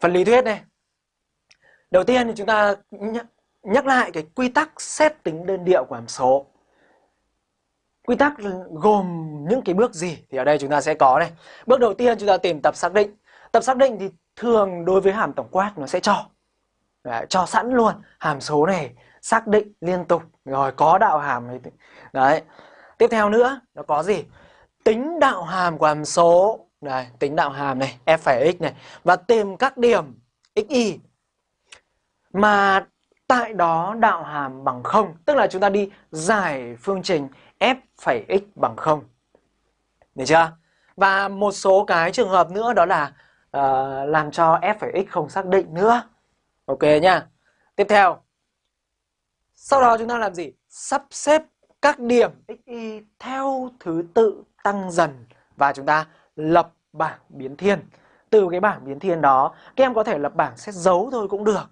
phần lý thuyết này. Đầu tiên thì chúng ta nhắc lại cái quy tắc xét tính đơn điệu của hàm số. Quy tắc gồm những cái bước gì thì ở đây chúng ta sẽ có này. Bước đầu tiên chúng ta tìm tập xác định. Tập xác định thì thường đối với hàm tổng quát nó sẽ cho. Đấy, cho sẵn luôn hàm số này xác định liên tục rồi có đạo hàm này. Đấy. Tiếp theo nữa nó có gì? Tính đạo hàm của hàm số. Đây, tính đạo hàm này, f phải x này và tìm các điểm xy mà tại đó đạo hàm bằng 0, tức là chúng ta đi giải phương trình f phẩy x bằng 0. Được chưa? Và một số cái trường hợp nữa đó là uh, làm cho f phẩy x không xác định nữa. Ok nhá. Tiếp theo. Sau đó chúng ta làm gì? Sắp xếp các điểm xy theo thứ tự tăng dần và chúng ta lập bảng biến thiên. Từ cái bảng biến thiên đó, các em có thể lập bảng xét dấu thôi cũng được.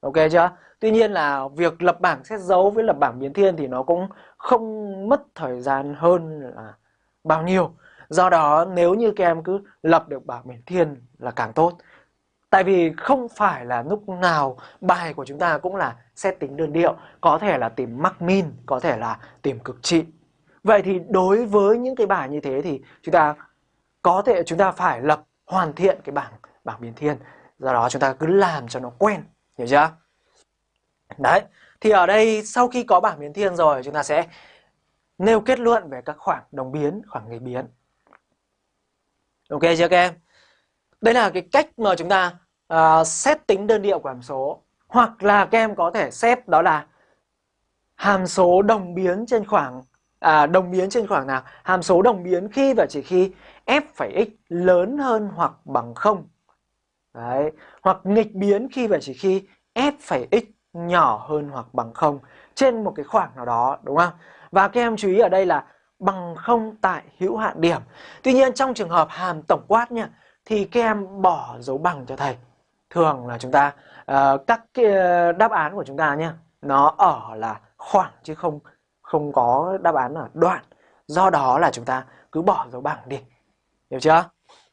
Ok chưa? Tuy nhiên là việc lập bảng xét dấu với lập bảng biến thiên thì nó cũng không mất thời gian hơn là bao nhiêu. Do đó nếu như các em cứ lập được bảng biến thiên là càng tốt. Tại vì không phải là lúc nào bài của chúng ta cũng là xét tính đơn điệu, có thể là tìm mắc min, có thể là tìm cực trị. Vậy thì đối với những cái bài như thế thì chúng ta có thể chúng ta phải lập hoàn thiện cái bảng bảng biến thiên. Do đó chúng ta cứ làm cho nó quen Hiểu chưa? Đấy, thì ở đây sau khi có bảng biến thiên rồi chúng ta sẽ nêu kết luận về các khoảng đồng biến, khoảng nghịch biến. Ok chưa các em? Đây là cái cách mà chúng ta uh, xét tính đơn điệu của hàm số. Hoặc là các em có thể xét đó là hàm số đồng biến trên khoảng à, đồng biến trên khoảng nào? Hàm số đồng biến khi và chỉ khi f phẩy x lớn hơn hoặc bằng 0 Đấy. Hoặc nghịch biến khi và chỉ khi f phẩy x nhỏ hơn hoặc bằng 0 trên một cái khoảng nào đó đúng không? Và các em chú ý ở đây là bằng 0 tại hữu hạn điểm. Tuy nhiên trong trường hợp hàm tổng quát nha thì các em bỏ dấu bằng cho thầy. Thường là chúng ta uh, các cái ờ, đáp án của chúng ta nhé nó ở là khoảng chứ không không có đáp án là đoạn. Do đó là chúng ta cứ bỏ dấu bằng đi. Hiểu chưa?